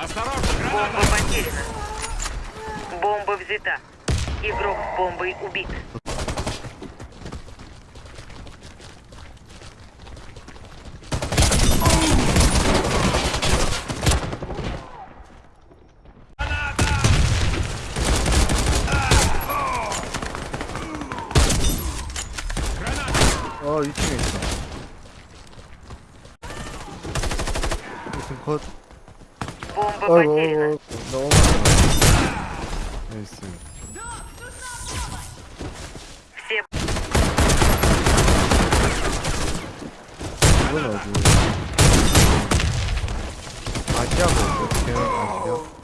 Бомба потеряна. Бомба взята. Игрок с бомбой убит. 어 2층에 있어 2층 컷 Бомба потеряна. Все... А я был.